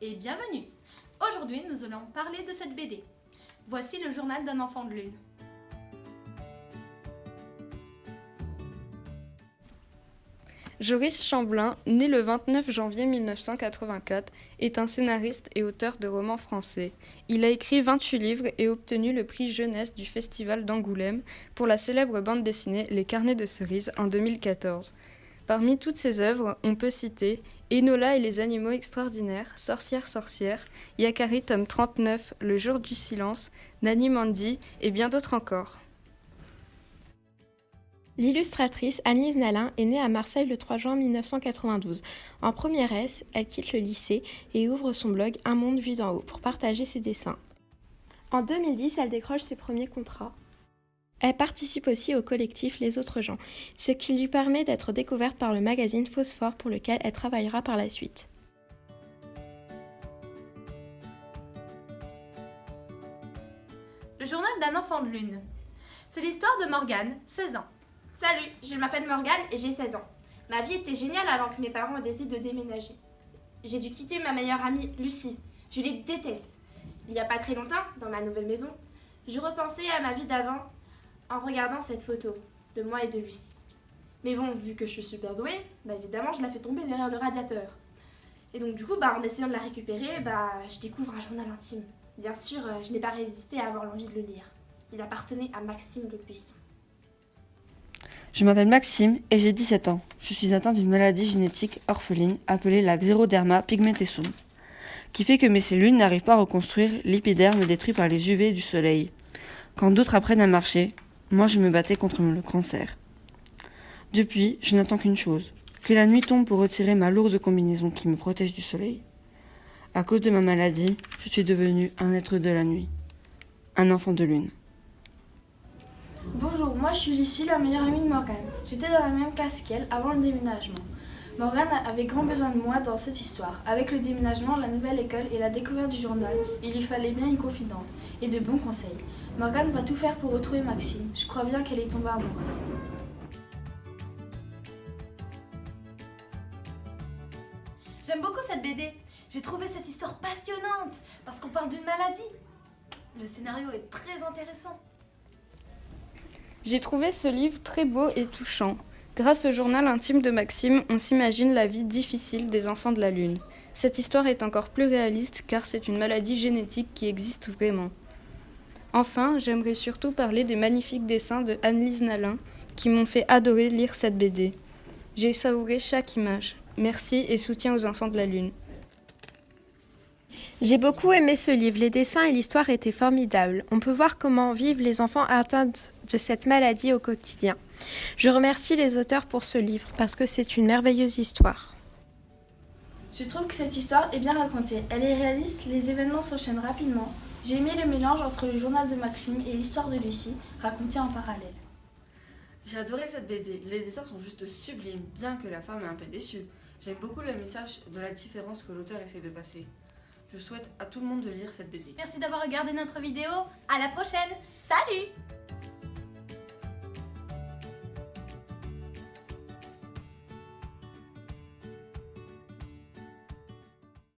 et bienvenue Aujourd'hui, nous allons parler de cette BD. Voici le journal d'un enfant de lune. Joris Chamblin, né le 29 janvier 1984, est un scénariste et auteur de romans français. Il a écrit 28 livres et obtenu le prix jeunesse du Festival d'Angoulême pour la célèbre bande dessinée Les Carnets de cerises en 2014. Parmi toutes ses œuvres, on peut citer Enola et les animaux extraordinaires, Sorcière sorcière, Yakari tome 39, Le jour du silence, Nani Mandy et bien d'autres encore. L'illustratrice Annelise Nalin est née à Marseille le 3 juin 1992. En première S, elle quitte le lycée et ouvre son blog Un monde vu d'en haut pour partager ses dessins. En 2010, elle décroche ses premiers contrats. Elle participe aussi au collectif Les Autres gens, ce qui lui permet d'être découverte par le magazine Phosphore pour lequel elle travaillera par la suite. Le journal d'un enfant de lune. C'est l'histoire de Morgane, 16 ans. Salut, je m'appelle Morgane et j'ai 16 ans. Ma vie était géniale avant que mes parents décident de déménager. J'ai dû quitter ma meilleure amie, Lucie. Je les déteste. Il n'y a pas très longtemps, dans ma nouvelle maison, je repensais à ma vie d'avant en regardant cette photo de moi et de Lucie. Mais bon, vu que je suis super douée, bah évidemment, je la fais tomber derrière le radiateur. Et donc du coup, bah, en essayant de la récupérer, bah, je découvre un journal intime. Bien sûr, euh, je n'ai pas résisté à avoir l'envie de le lire. Il appartenait à Maxime Le Buisson. Je m'appelle Maxime et j'ai 17 ans. Je suis atteint d'une maladie génétique orpheline appelée la xéroderma pigmentesum, qui fait que mes cellules n'arrivent pas à reconstruire l'épiderme détruit par les UV du soleil. Quand d'autres apprennent à marcher, moi je me battais contre le cancer. Depuis, je n'attends qu'une chose, que la nuit tombe pour retirer ma lourde combinaison qui me protège du soleil. À cause de ma maladie, je suis devenu un être de la nuit, un enfant de lune. Bonjour, moi je suis Lucie, la meilleure amie de Morgane. J'étais dans la même classe qu'elle avant le déménagement. Morgane avait grand besoin de moi dans cette histoire. Avec le déménagement, la nouvelle école et la découverte du journal, il lui fallait bien une confidente et de bons conseils. Morgane va tout faire pour retrouver Maxime. Je crois bien qu'elle est tombée amoureuse. J'aime beaucoup cette BD. J'ai trouvé cette histoire passionnante parce qu'on parle d'une maladie. Le scénario est très intéressant. J'ai trouvé ce livre très beau et touchant. Grâce au journal intime de Maxime, on s'imagine la vie difficile des enfants de la Lune. Cette histoire est encore plus réaliste car c'est une maladie génétique qui existe vraiment. Enfin, j'aimerais surtout parler des magnifiques dessins de Annelise Nalin qui m'ont fait adorer lire cette BD. J'ai savouré chaque image. Merci et soutien aux enfants de la Lune. J'ai beaucoup aimé ce livre, les dessins et l'histoire étaient formidables. On peut voir comment vivent les enfants atteints de cette maladie au quotidien. Je remercie les auteurs pour ce livre parce que c'est une merveilleuse histoire. Je trouve que cette histoire est bien racontée. Elle est réaliste, les événements s'enchaînent rapidement. J'ai aimé le mélange entre le journal de Maxime et l'histoire de Lucie, racontée en parallèle. J'ai adoré cette BD. Les dessins sont juste sublimes, bien que la femme est un peu déçue. J'aime beaucoup le message de la différence que l'auteur essaie de passer. Je souhaite à tout le monde de lire cette BD. Merci d'avoir regardé notre vidéo. À la prochaine. Salut